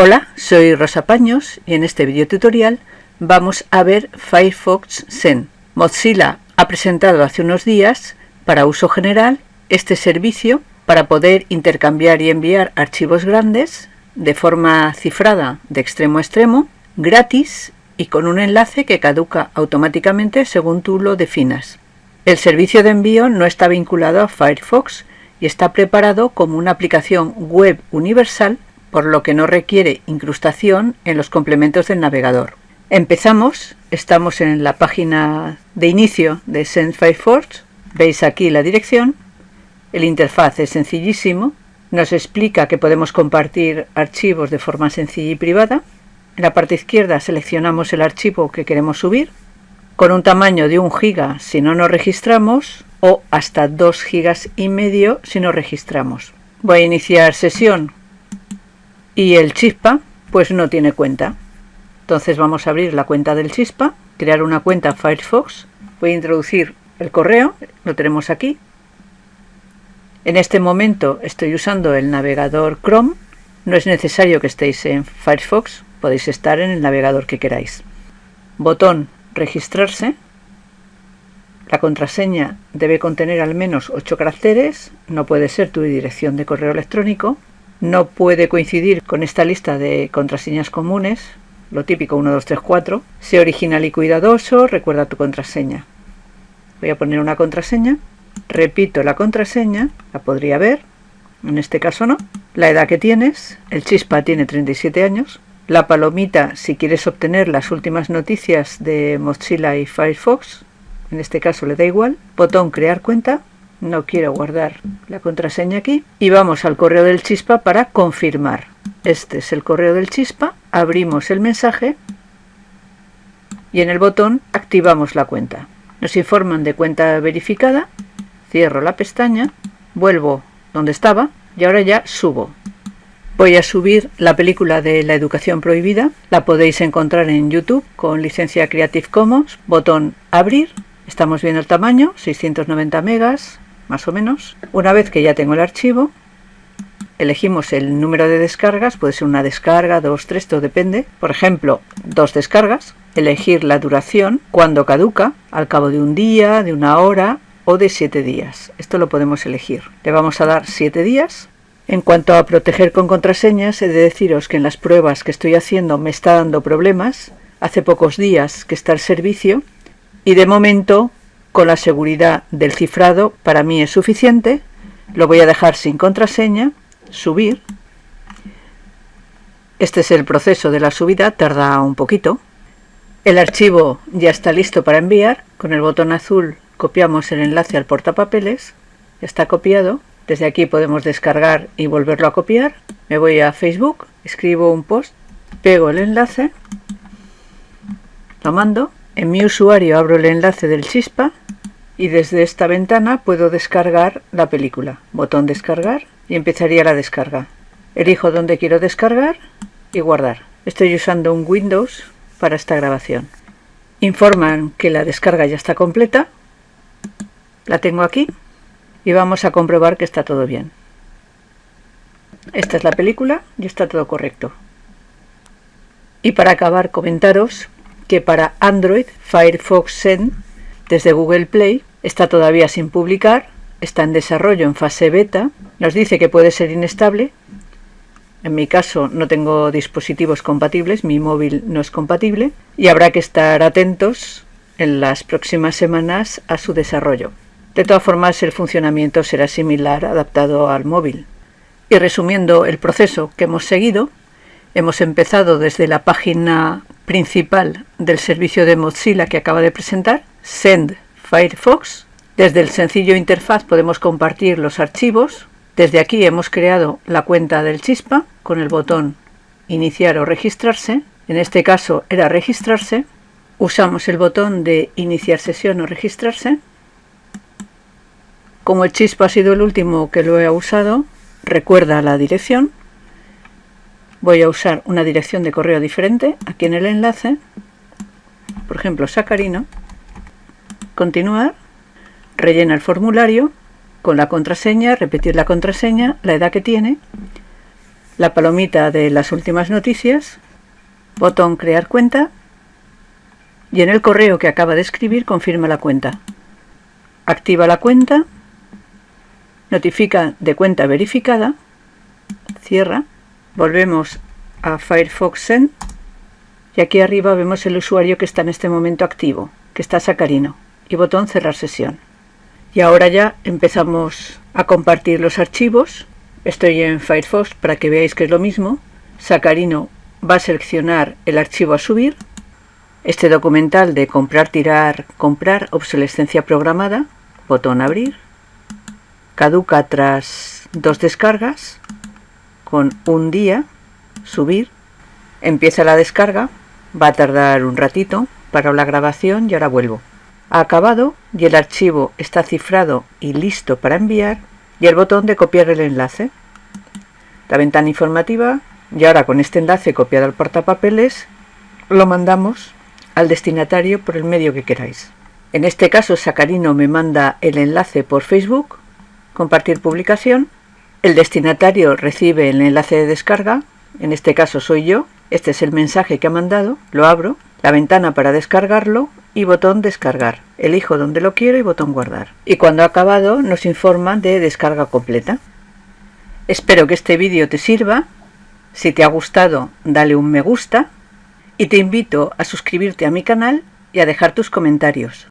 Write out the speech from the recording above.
Hola, soy Rosa Paños y en este video tutorial vamos a ver Firefox Send. Mozilla ha presentado hace unos días para uso general este servicio para poder intercambiar y enviar archivos grandes de forma cifrada de extremo a extremo, gratis y con un enlace que caduca automáticamente según tú lo definas. El servicio de envío no está vinculado a Firefox y está preparado como una aplicación web universal por lo que no requiere incrustación en los complementos del navegador. Empezamos, estamos en la página de inicio de Send veis aquí la dirección, el interfaz es sencillísimo, nos explica que podemos compartir archivos de forma sencilla y privada, en la parte izquierda seleccionamos el archivo que queremos subir, con un tamaño de 1 giga si no nos registramos o hasta 2 gigas y medio si nos registramos. Voy a iniciar sesión y el chispa pues no tiene cuenta. Entonces vamos a abrir la cuenta del chispa, crear una cuenta Firefox, voy a introducir el correo, lo tenemos aquí. En este momento estoy usando el navegador Chrome, no es necesario que estéis en Firefox, podéis estar en el navegador que queráis. Botón registrarse. La contraseña debe contener al menos 8 caracteres, no puede ser tu dirección de correo electrónico no puede coincidir con esta lista de contraseñas comunes, lo típico 1, 2, 3, 4. Sé original y cuidadoso, recuerda tu contraseña. Voy a poner una contraseña, repito la contraseña, la podría ver, en este caso no. La edad que tienes, el chispa tiene 37 años. La palomita si quieres obtener las últimas noticias de Mozilla y Firefox, en este caso le da igual. Botón crear cuenta no quiero guardar la contraseña aquí. Y vamos al correo del chispa para confirmar. Este es el correo del chispa. Abrimos el mensaje y en el botón activamos la cuenta. Nos informan de cuenta verificada. Cierro la pestaña vuelvo donde estaba y ahora ya subo. Voy a subir la película de la educación prohibida. La podéis encontrar en youtube con licencia creative commons. Botón abrir. Estamos viendo el tamaño 690 megas más o menos. Una vez que ya tengo el archivo, elegimos el número de descargas, puede ser una descarga, dos, tres, todo depende. Por ejemplo, dos descargas, elegir la duración, cuando caduca, al cabo de un día, de una hora o de siete días. Esto lo podemos elegir. Le vamos a dar siete días. En cuanto a proteger con contraseñas, he de deciros que en las pruebas que estoy haciendo me está dando problemas. Hace pocos días que está el servicio y de momento con la seguridad del cifrado para mí es suficiente. Lo voy a dejar sin contraseña, subir. Este es el proceso de la subida, tarda un poquito. El archivo ya está listo para enviar. Con el botón azul copiamos el enlace al portapapeles. está copiado. Desde aquí podemos descargar y volverlo a copiar. Me voy a Facebook, escribo un post, pego el enlace, lo mando. En mi usuario abro el enlace del chispa y desde esta ventana puedo descargar la película. Botón descargar y empezaría la descarga. Elijo donde quiero descargar y guardar. Estoy usando un Windows para esta grabación. Informan que la descarga ya está completa. La tengo aquí y vamos a comprobar que está todo bien. Esta es la película y está todo correcto. Y para acabar comentaros que para Android Firefox Send desde Google Play está todavía sin publicar, está en desarrollo en fase beta, nos dice que puede ser inestable, en mi caso no tengo dispositivos compatibles, mi móvil no es compatible y habrá que estar atentos en las próximas semanas a su desarrollo. De todas formas el funcionamiento será similar adaptado al móvil. Y resumiendo el proceso que hemos seguido, hemos empezado desde la página principal del servicio de Mozilla que acaba de presentar, Send Firefox. Desde el sencillo interfaz podemos compartir los archivos. Desde aquí hemos creado la cuenta del Chispa con el botón Iniciar o registrarse. En este caso era registrarse. Usamos el botón de Iniciar sesión o registrarse. Como el Chispa ha sido el último que lo he usado, recuerda la dirección. Voy a usar una dirección de correo diferente aquí en el enlace. Por ejemplo, Sacarino continuar, rellena el formulario con la contraseña, repetir la contraseña, la edad que tiene, la palomita de las últimas noticias, botón crear cuenta y en el correo que acaba de escribir confirma la cuenta. Activa la cuenta, notifica de cuenta verificada, cierra, volvemos a Firefox Send y aquí arriba vemos el usuario que está en este momento activo, que está Sacarino, y botón cerrar sesión. Y ahora ya empezamos a compartir los archivos. Estoy en Firefox para que veáis que es lo mismo. Sacarino va a seleccionar el archivo a subir. Este documental de comprar, tirar, comprar, obsolescencia programada, botón abrir. Caduca tras dos descargas, con un día, subir. Empieza la descarga, va a tardar un ratito, para la grabación y ahora vuelvo ha acabado y el archivo está cifrado y listo para enviar y el botón de copiar el enlace. La ventana informativa y ahora con este enlace copiado al portapapeles lo mandamos al destinatario por el medio que queráis. En este caso Sacarino me manda el enlace por Facebook, compartir publicación, el destinatario recibe el enlace de descarga, en este caso soy yo, este es el mensaje que ha mandado, lo abro, la ventana para descargarlo y botón descargar. Elijo donde lo quiero y botón guardar. Y cuando ha acabado nos informa de descarga completa. Espero que este vídeo te sirva. Si te ha gustado, dale un me gusta y te invito a suscribirte a mi canal y a dejar tus comentarios.